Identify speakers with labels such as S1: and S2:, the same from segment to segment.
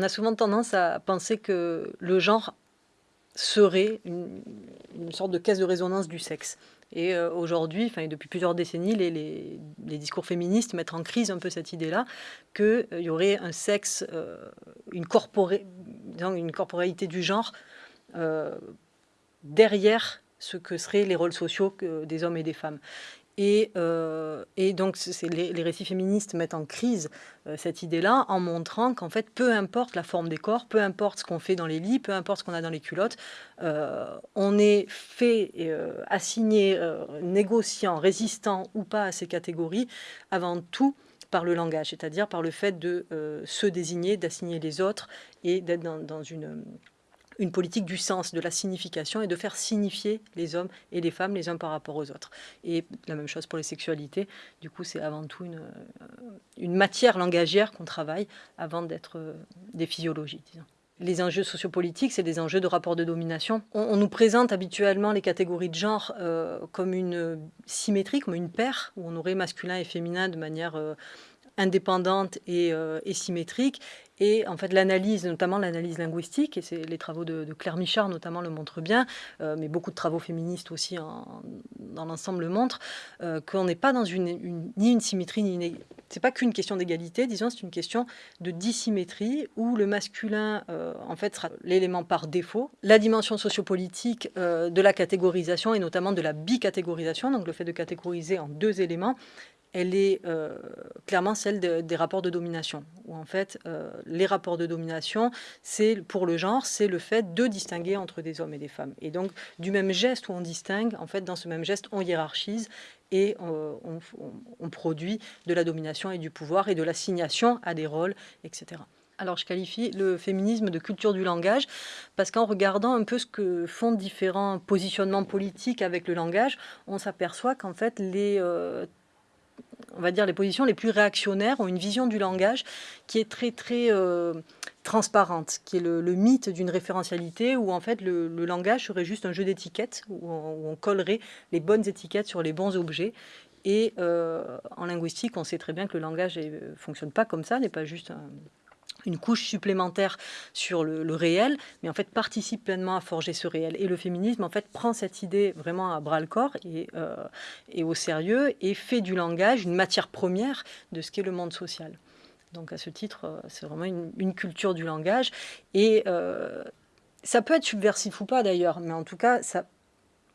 S1: on a souvent tendance à penser que le genre serait une, sorte de caisse de résonance du sexe. Et euh, aujourd'hui, enfin depuis plusieurs décennies, les, discours féministes mettent en crise un peu cette idée-là qu'il y aurait un sexe, une, corporé, une corporalité du genre derrière ce que seraient les rôles sociaux des hommes et des femmes. Et, euh, donc, les, récits féministes mettent en crise euh, cette idée-là en montrant qu'en fait, peu importe la forme des corps, peu importe ce qu'on fait dans les lits, peu importe ce qu'on a dans les culottes, euh, on est fait, assigné, négociant, résistant ou pas à ces catégories, avant tout par le langage, c'est-à-dire par le fait de se désigner, d'assigner les autres et d'être dans une une politique du sens, de la signification et de faire signifier les hommes et les femmes les uns par rapport aux autres. Et la même chose pour les sexualités. Du coup, c'est avant tout une, euh, matière langagière qu'on travaille avant d'être euh, des physiologies, les enjeux sociopolitiques, c'est des enjeux de rapport de domination. On, nous présente habituellement les catégories de genre euh, comme une symétrie, comme une paire, où on aurait masculin et féminin de manière indépendante et, symétrique. Et en fait, l'analyse, notamment l'analyse linguistique, et c'est les travaux de, Claire Michard notamment le montrent bien, euh, mais beaucoup de travaux féministes aussi dans l'ensemble le montrent, euh, qu'on n'est pas dans une, ni une symétrie, ni une... C'est pas qu'une question d'égalité, disons, c'est une question de dissymétrie, où le masculin, euh, en fait, sera l'élément par défaut. La dimension sociopolitique de la catégorisation, et notamment de la bicatégorisation, donc le fait de catégoriser en deux éléments, elle est euh, clairement celle des rapports de domination. Où en fait, euh, les rapports de domination, c'est pour le genre, c'est le fait de distinguer entre des hommes et des femmes. Et donc, du même geste où on distingue, en fait, dans ce même geste, on hiérarchise et euh, on, produit de la domination et du pouvoir et de l'assignation à des rôles, etc. Alors je qualifie le féminisme de culture du langage parce qu'en regardant un peu ce que font différents positionnements politiques avec le langage, on s'aperçoit qu'en fait les on va dire, les positions les plus réactionnaires ont une vision du langage qui est très, très euh, transparente, qui est le, mythe d'une référentialité où, en fait, le, langage serait juste un jeu d'étiquettes, où, on collerait les bonnes étiquettes sur les bons objets. Et euh, en linguistique, on sait très bien que le langage ne fonctionne pas comme ça, n'est pas juste un, une couche supplémentaire sur le, réel, mais en fait participe pleinement à forger ce réel. Et le féminisme, en fait, prend cette idée vraiment à bras-le-corps et, euh, et, au sérieux et fait du langage une matière première de ce qu'est le monde social. Donc à ce titre, euh, c'est vraiment une, culture du langage. Et euh, ça peut être subversif ou pas d'ailleurs, mais en tout cas, ça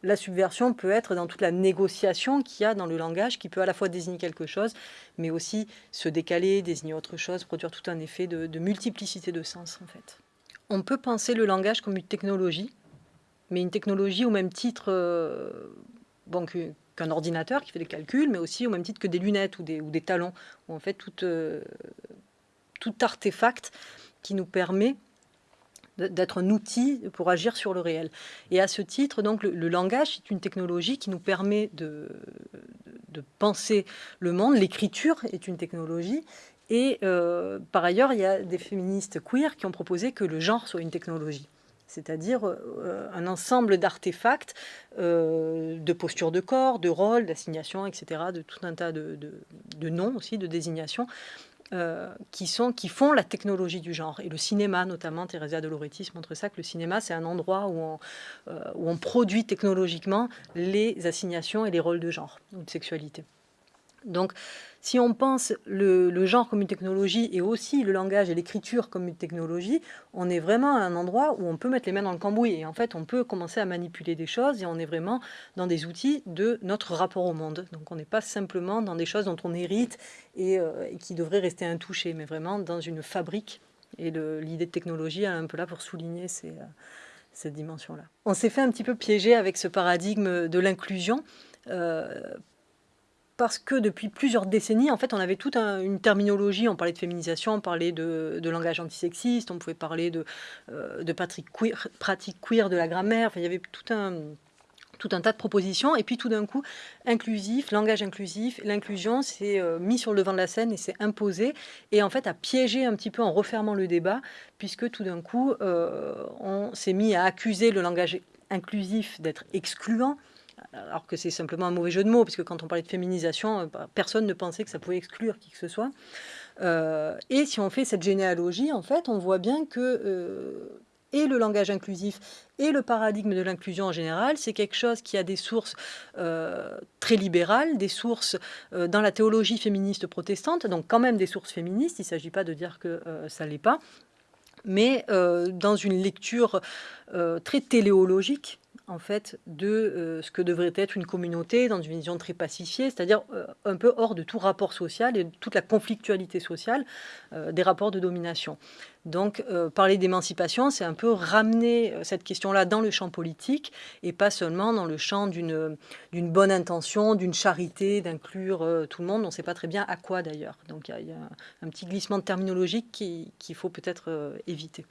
S1: la subversion peut être dans toute la négociation qu'il y a dans le langage, qui peut à la fois désigner quelque chose, mais aussi se décaler, désigner autre chose, produire tout un effet de, multiplicité de sens en fait. On peut penser le langage comme une technologie, mais une technologie au même titre euh, qu'un ordinateur qui fait des calculs, mais aussi au même titre que des lunettes ou des, ou des talons, ou en fait tout, euh, tout artefact qui nous permet d'être un outil pour agir sur le réel. Et à ce titre, donc, le, langage est une technologie qui nous permet de, de penser le monde. L'écriture est une technologie. Et euh, par ailleurs, il y a des féministes queer qui ont proposé que le genre soit une technologie c'est-à-dire euh, un ensemble d'artefacts, euh, de postures de corps, de rôles, d'assignations, etc., de tout un tas de, de, de noms aussi, de désignations, euh, qui, sont, qui font la technologie du genre. Et le cinéma, notamment, Teresa de Loretis montre ça, que le cinéma, c'est un endroit euh, où on produit technologiquement les assignations et les rôles de genre ou de sexualité. Donc, si on pense le, genre comme une technologie et aussi le langage et l'écriture comme une technologie, on est vraiment à un endroit où on peut mettre les mains dans le cambouis. Et en fait, on peut commencer à manipuler des choses et on est vraiment dans des outils de notre rapport au monde. Donc, on n'est pas simplement dans des choses dont on hérite et, euh, qui devraient rester intouchées, mais vraiment dans une fabrique. Et l'idée de technologie est un peu là pour souligner euh, cette dimension-là. On s'est fait un petit peu piéger avec ce paradigme de l'inclusion. Euh, parce que depuis plusieurs décennies, en fait, on avait toute une terminologie. On parlait de féminisation, on parlait de, langage antisexiste, on pouvait parler de, euh, de pratique, queer, pratique queer de la grammaire. Enfin, il y avait tout un, tout un tas de propositions. Et puis tout d'un coup, inclusif, langage inclusif, l'inclusion s'est euh, mis sur le devant de la scène et s'est imposé. Et en fait, a piégé un petit peu en refermant le débat, puisque tout d'un coup, euh, on s'est mis à accuser le langage inclusif d'être excluant, alors que c'est simplement un mauvais jeu de mots, puisque quand on parlait de féminisation, euh, bah, personne ne pensait que ça pouvait exclure qui que ce soit. et si on fait cette généalogie, en fait, on voit bien que et le langage inclusif et le paradigme de l'inclusion en général, c'est quelque chose qui a des sources euh, très libérales, des sources euh, dans la théologie féministe protestante, donc quand même des sources féministes, il ne s'agit pas de dire que euh, ça ne l'est pas, mais dans une lecture très téléologique en fait, de euh, ce que devrait être une communauté dans une vision très pacifiée, c'est-à-dire euh, un peu hors de tout rapport social et de toute la conflictualité sociale euh, des rapports de domination. Donc, parler d'émancipation, c'est un peu ramener cette question-là dans le champ politique et pas seulement dans le champ d'une bonne intention, d'une charité, d'inclure tout le monde. On ne sait pas très bien à quoi d'ailleurs. Donc, il y, a un petit glissement de terminologique qu'il faut peut-être éviter.